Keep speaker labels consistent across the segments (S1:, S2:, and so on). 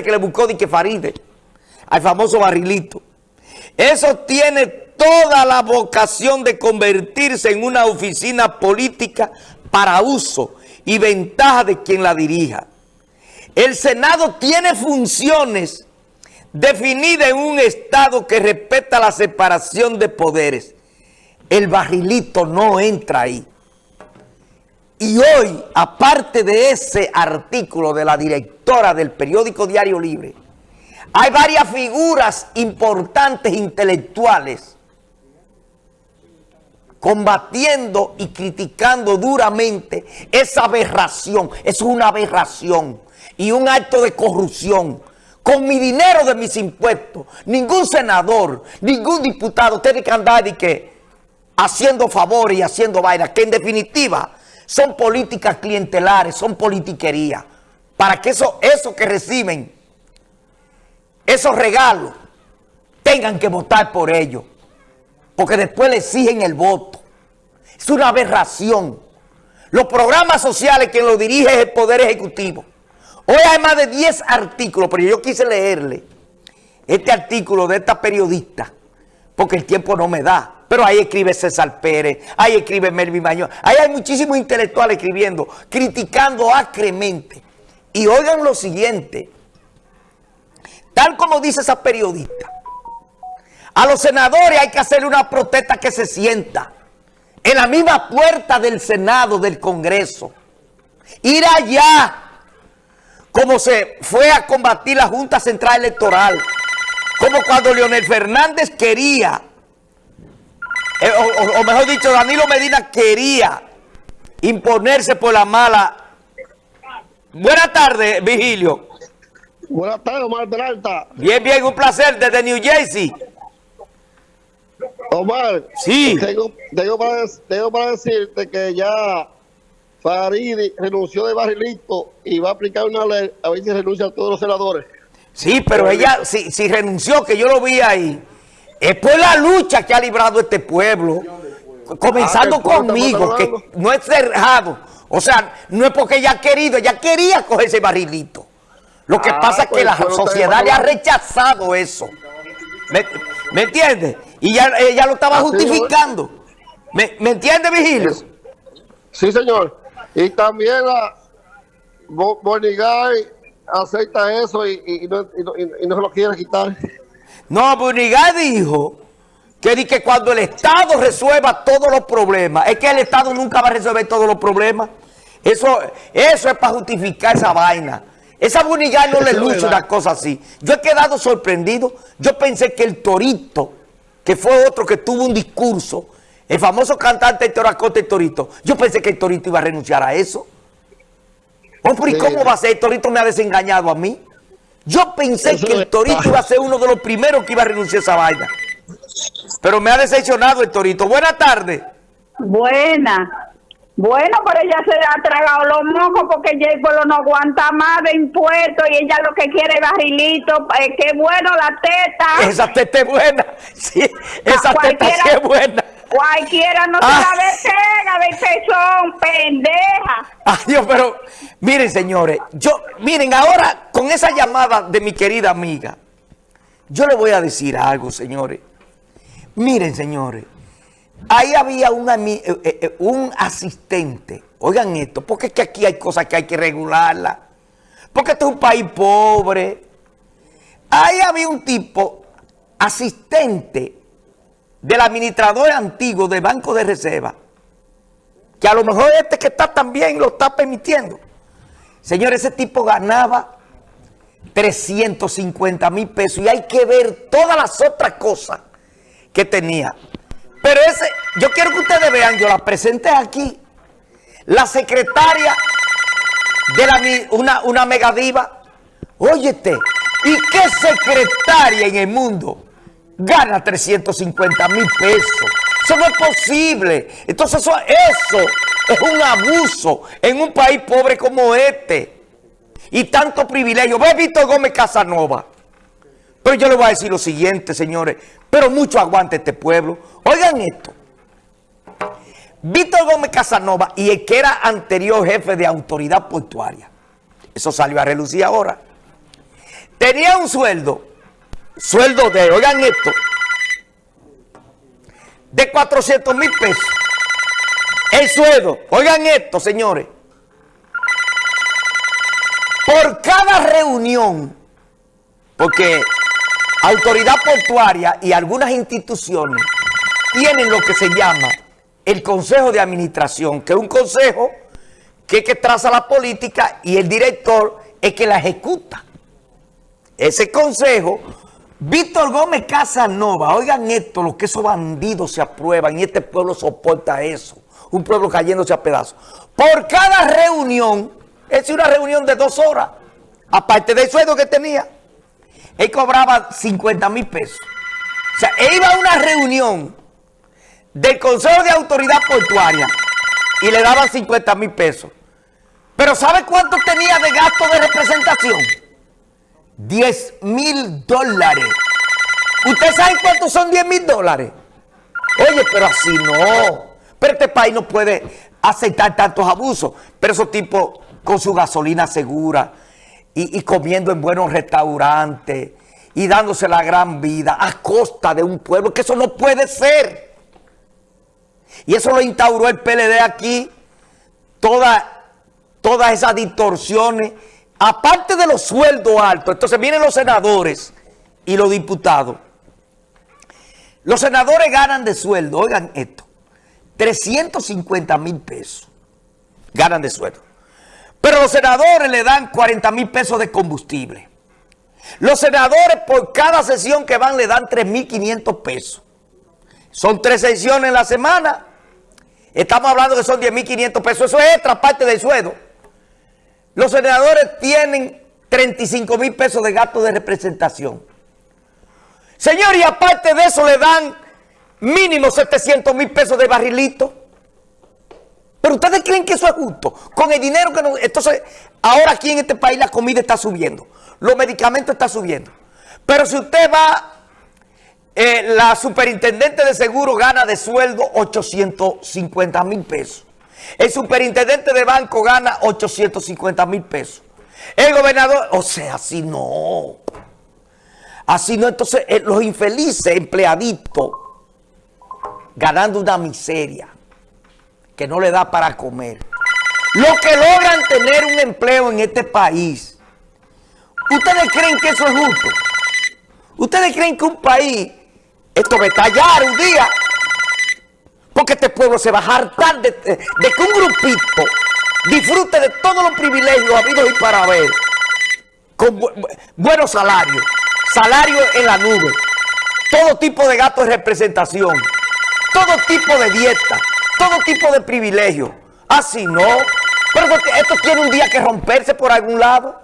S1: que le buscó de Faride, al famoso barrilito. Eso tiene toda la vocación de convertirse en una oficina política para uso y ventaja de quien la dirija. El Senado tiene funciones definidas en un Estado que respeta la separación de poderes. El barrilito no entra ahí. Y hoy, aparte de ese artículo de la directora del periódico Diario Libre, hay varias figuras importantes intelectuales combatiendo y criticando duramente esa aberración. Es una aberración y un acto de corrupción. Con mi dinero de mis impuestos, ningún senador, ningún diputado tiene que andar que haciendo favores y haciendo vainas, que en definitiva son políticas clientelares, son politiquería. Para que eso, eso que reciben, esos regalos, tengan que votar por ellos. Porque después le exigen el voto. Es una aberración. Los programas sociales que lo dirige es el Poder Ejecutivo. Hoy hay más de 10 artículos, pero yo quise leerle este artículo de esta periodista, porque el tiempo no me da. Pero ahí escribe César Pérez, ahí escribe Melvin Mañón, ahí hay muchísimos intelectuales escribiendo, criticando acremente. Y oigan lo siguiente, tal como dice esa periodista, a los senadores hay que hacer una protesta que se sienta en la misma puerta del Senado, del Congreso. Ir allá, como se fue a combatir la Junta Central Electoral, como cuando Leonel Fernández quería eh, o, mejor dicho, Danilo Medina quería imponerse por la mala. Buenas tardes, Vigilio.
S2: Buenas tardes, Omar Peralta.
S1: Bien, bien, un placer desde New Jersey.
S2: Omar,
S1: sí.
S2: tengo, para, decirte que ya Faridi renunció de barrilito y va a aplicar una ley a ver si renuncia a todos los senadores.
S1: Sí, pero ella, si, si renunció, que yo lo vi ahí, es por la lucha que ha librado este pueblo, comenzando ah, conmigo, que no es cerrado. O sea, no es porque ella ha querido, ella quería coger ese barrilito. Lo que ah, pasa es que pues, la sociedad le ha rechazado eso. ¿Me, ¿me entiendes? Y ya, ella lo estaba justificando. ¿Me, ¿Me entiende, Vigilio?
S2: Sí, señor. Y también la Bonigay acepta eso y, no, y no se lo quiere quitar.
S1: No, Bunigal dijo que, que cuando el Estado resuelva todos los problemas, es que el Estado nunca va a resolver todos los problemas. Eso, eso es para justificar esa vaina. Esa Bunigal no le lucha una cosa así. Yo he quedado sorprendido. Yo pensé que el Torito, que fue otro que tuvo un discurso, el famoso cantante Héctor Acosta, el Torito, yo pensé que el Torito iba a renunciar a eso. Hombre, ¿y cómo va a ser? El Torito me ha desengañado a mí. Yo pensé que el Torito iba a ser uno de los primeros que iba a renunciar a esa vaina. Pero me ha decepcionado el Torito. Buenas tardes.
S3: Buena. Bueno, pero ella se ha tragado los mocos porque ya el pueblo no aguanta más de impuestos y ella lo que quiere es barrilito. Eh, qué bueno la teta.
S1: Esa teta es buena. Sí, esa teta es buena.
S3: Cualquiera no se la pega de pezón, pendeja.
S1: Ay, Dios, pero miren, señores, yo, miren, ahora con esa llamada de mi querida amiga, yo le voy a decir algo, señores. Miren, señores, ahí había eh, eh, eh, un asistente. Oigan esto, porque es que aquí hay cosas que hay que regularlas. Porque este es un país pobre. Ahí había un tipo asistente del administrador antiguo del Banco de Reserva, que a lo mejor este que está también lo está permitiendo. Señor, ese tipo ganaba 350 mil pesos y hay que ver todas las otras cosas que tenía. Pero ese, yo quiero que ustedes vean, yo la presenté aquí, la secretaria de la, una, una megadiva, óyete, ¿y qué secretaria en el mundo gana 350 mil pesos. Eso no es posible. Entonces eso, eso es un abuso en un país pobre como este. Y tanto privilegio. Ve Víctor Gómez Casanova. Pero yo le voy a decir lo siguiente, señores. Pero mucho aguante este pueblo. Oigan esto. Víctor Gómez Casanova y el que era anterior jefe de autoridad portuaria. Eso salió a relucir ahora. tenía un sueldo, sueldo de, oigan esto, de 400 mil pesos. El sueldo, oigan esto, señores. Por cada reunión, porque autoridad portuaria y algunas instituciones tienen lo que se llama el Consejo de Administración, que es un consejo que, que traza la política y el director es que la ejecuta. Ese consejo, Víctor Gómez Casanova, oigan esto, lo que esos bandidos se aprueban y este pueblo soporta eso, un pueblo cayéndose a pedazos. Por cada reunión, es una reunión de dos horas, aparte del sueldo que tenía, él cobraba 50 mil pesos. O sea, él iba a una reunión del Consejo de Autoridad Portuaria y le daban 50 mil pesos. Pero ¿sabe cuánto tenía de gasto de representación? 10 mil dólares. ¿Usted sabe cuántos son 10 mil dólares? Oye, pero así no. Pero este país no puede aceptar tantos abusos. Pero esos tipos con su gasolina segura y, y comiendo en buenos restaurantes y dándose la gran vida a costa de un pueblo, que eso no puede ser. Y eso lo instauró el PLD aquí, todas esas distorsiones, aparte de los sueldos altos. Entonces vienen los senadores y los diputados. Los senadores ganan de sueldo, oigan esto, 350 mil pesos ganan de sueldo. Pero los senadores le dan 40 mil pesos de combustible. Los senadores por cada sesión que van le dan 3.500 pesos. Son tres sesiones en la semana. Estamos hablando que son 10.500 pesos. Eso es extra parte del sueldo. Los senadores tienen 35 mil pesos de gasto de representación. Señor, y aparte de eso le dan mínimo 700 mil pesos de barrilito. Pero ustedes creen que eso es justo. Con el dinero que nos... Entonces, ahora aquí en este país la comida está subiendo. Los medicamentos están subiendo. Pero si usted va eh, la superintendente de seguro gana de sueldo 850 mil pesos. El superintendente de banco gana 850 mil pesos. El gobernador, o sea, así no. Así no, entonces eh, los infelices empleaditos ganando una miseria que no le da para comer. Los que logran tener un empleo en este país, ¿ustedes creen que eso es justo? ¿Ustedes creen que un país esto va a estallar un día. Porque este pueblo se va a hartar de, que un grupito disfrute de todos los privilegios habidos y para ver. Con buenos salarios. Salarios en la nube. Todo tipo de gastos de representación. Todo tipo de dieta. Todo tipo de privilegios. Así no. Pero esto tiene un día que romperse por algún lado.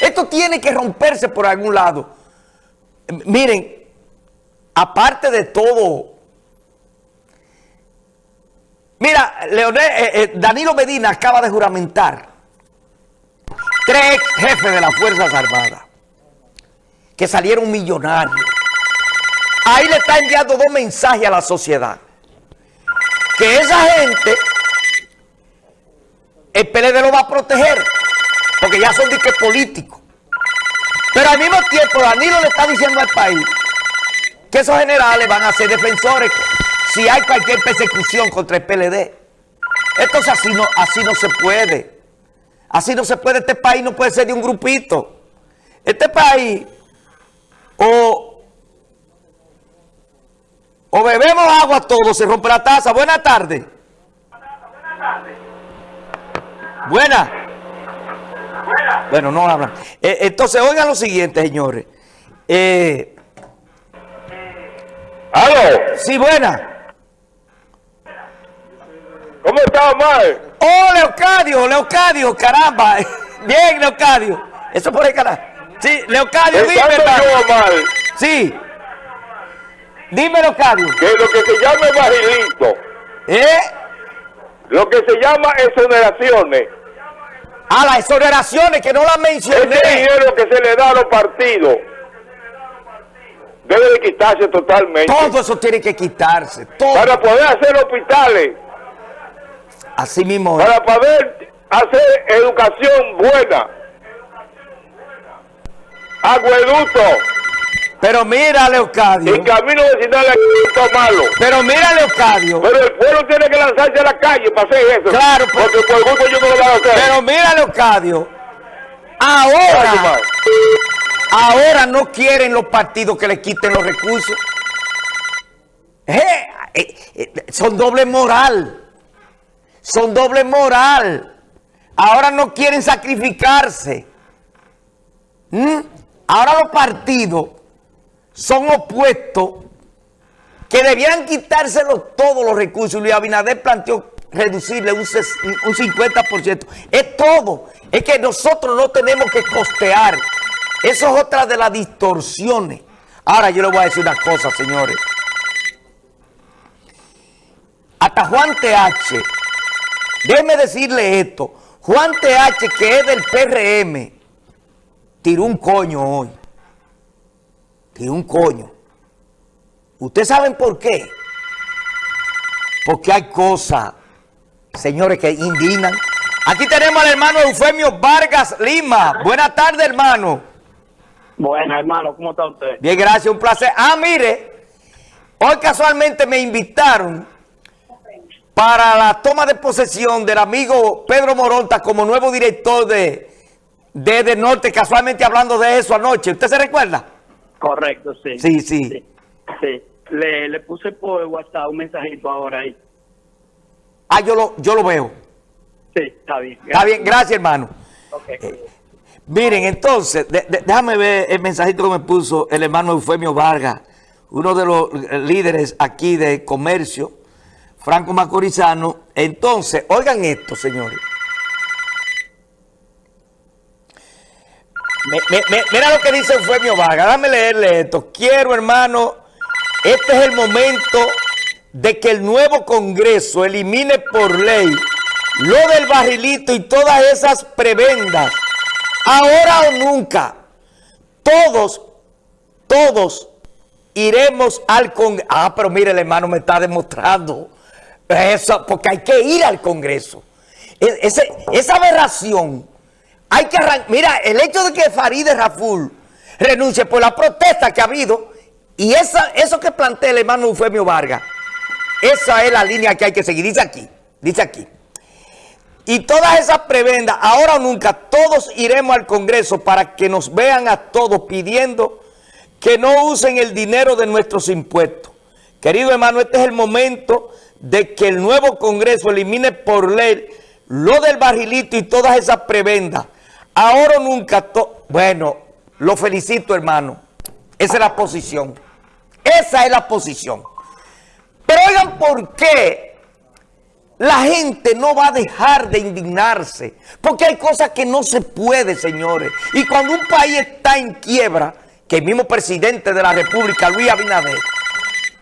S1: Esto tiene que romperse por algún lado. Miren, aparte de todo, mira, Leonel, eh, eh, Danilo Medina acaba de juramentar tres jefes de las Fuerzas Armadas que salieron millonarios. Ahí le está enviando dos mensajes a la sociedad. Que esa gente, el PLD lo va a proteger, porque ya son diques políticos. Pero al mismo tiempo Danilo le está diciendo al país que esos generales van a ser defensores si hay cualquier persecución contra el PLD. Entonces así no, así no se puede. Así no se puede. Este país no puede ser de un grupito. Este país o, o bebemos agua todos, se rompe la taza. Buenas tardes. Buenas. Bueno, no hablan. Eh, entonces, oigan lo siguiente, señores. Eh,
S4: ¿Aló?
S1: Sí, buena.
S4: ¿Cómo está, Omar?
S1: Oh, Leocadio, Leocadio, caramba. Bien, Leocadio. Eso por el canal. Sí, Leocadio, dime.
S4: yo, Omar.
S1: Sí. Dime, Leocadio.
S4: Que lo que se llama barrilito.
S1: ¿Eh?
S4: Lo que se llama exoneraciones
S1: a las exoneraciones que no las mencioné.
S4: Ese dinero que se le da a los partidos debe de quitarse totalmente.
S1: Todo eso tiene que quitarse.
S4: Para poder hacer hospitales.
S1: Así mismo.
S4: Para poder hacer educación buena. acueducto
S1: Pero mira, Leocadio.
S4: y camino vecinal es malo.
S1: Pero mira, Leocadio.
S4: Pero el pueblo tiene que lanzarse a la calle para hacer eso.
S1: Claro, pues-
S4: porque por gusto yo no lo voy a hacer.
S1: Pero mira, Leocadio. Ahora. Ahora no quieren los partidos que le quiten los recursos. Eh, eh, eh, son doble moral. Son doble moral. Ahora no quieren sacrificarse. ¿Mm? Ahora los partidos son opuestos que debían quitárselo todos los recursos. Luis Abinader planteó reducirle un 50%. Es todo. Es que nosotros no tenemos que costear. Eso es otra de las distorsiones. Ahora yo le voy a decir una cosa, señores. Hasta Juan TH, déjeme decirle esto. Juan TH, que es del PRM, tiró un coño hoy. Tiró un coño. ¿Ustedes saben por qué? Porque hay cosas, señores, que indignan. Aquí tenemos al hermano Eufemio Vargas Lima. Buenas tardes, hermano.
S5: Bueno, hermano, ¿cómo está usted?
S1: Bien, gracias, un placer. Ah, mire, hoy casualmente me invitaron para la toma de posesión del amigo Pedro Moronta como nuevo director de, de, de Norte, casualmente hablando de eso anoche. ¿Usted se recuerda?
S5: Correcto, sí.
S1: Sí, sí.
S5: Sí. sí. Le, le puse por WhatsApp un mensajito ahora ahí.
S1: Ah, yo lo, yo lo veo.
S5: Sí, está bien.
S1: Está bien, gracias, hermano.
S5: Ok.
S1: Miren, entonces, déjame ver el mensajito que me puso el hermano Eufemio Vargas, uno de los líderes aquí de comercio, Franco Macorizano. Entonces, oigan esto, señores. Mira lo que dice Eufemio Vargas, déjame leerle esto. Quiero, hermano, este es el momento de que el nuevo Congreso elimine por ley lo del barrilito y todas esas prebendas. Ahora o nunca, todos, todos iremos al Congreso. Ah, pero mire, el hermano me está demostrando eso, porque hay que ir al Congreso. E- esa aberración, hay que arrancar. Mira, el hecho de que Farideh Raful renuncie por la protesta que ha habido, y esa, eso que plantea el hermano Eufemio Vargas, esa es la línea que hay que seguir. Dice aquí, dice aquí. Y todas esas prebendas, ahora o nunca, todos iremos al Congreso para que nos vean a todos pidiendo que no usen el dinero de nuestros impuestos. Querido hermano, este es el momento de que el nuevo Congreso elimine por ley lo del barrilito y todas esas prebendas. Ahora o nunca, bueno, lo felicito hermano. Esa es la posición. Esa es la posición. Pero oigan por qué la gente no va a dejar de indignarse. Porque hay cosas que no se puede, señores. Y cuando un país está en quiebra, que el mismo presidente de la República, Luis Abinader,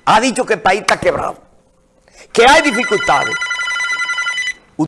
S1: ha dicho que el país está quebrado. Que hay dificultades.